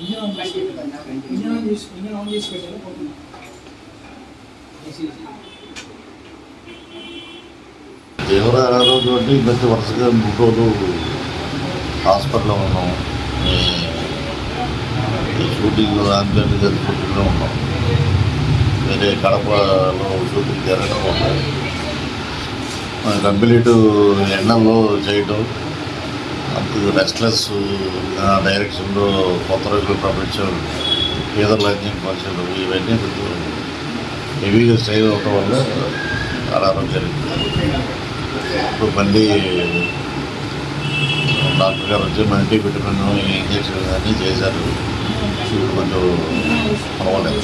Engine on చేసి engine on చేసి engine తీవ్ర అనారోగ్యం అంటే ఈ వరుసగా మూడు రోజులు హాస్పిటల్లో ఉన్నాం. షూటింగ్ ఆంజనేయ జరుపుకుంటూనే ఉన్నాం. వేరే కడపలో షూటింగ్ జరగడం వల్ల కంప్లీట్ ఎండల్లో చేయటం అప్పుడు రెస్ట్లెస్ డైరెక్షన్లో కొత్త రోజులు ప్రపంచం ఈదర్ లాంఛన్ పంచడం ఇవన్నీ కొంచెం హెవీగా స్టైల్ అవటం వల్ల ఆడారం జరుగుతుంది ఇప్పుడు మళ్ళీ డాక్టర్ గారు వచ్చి మల్టీ విటమిన్ ఇంజక్షన్ అన్నీ చేశారు. ఇప్పుడు కొంచెం పర్వాలేదు.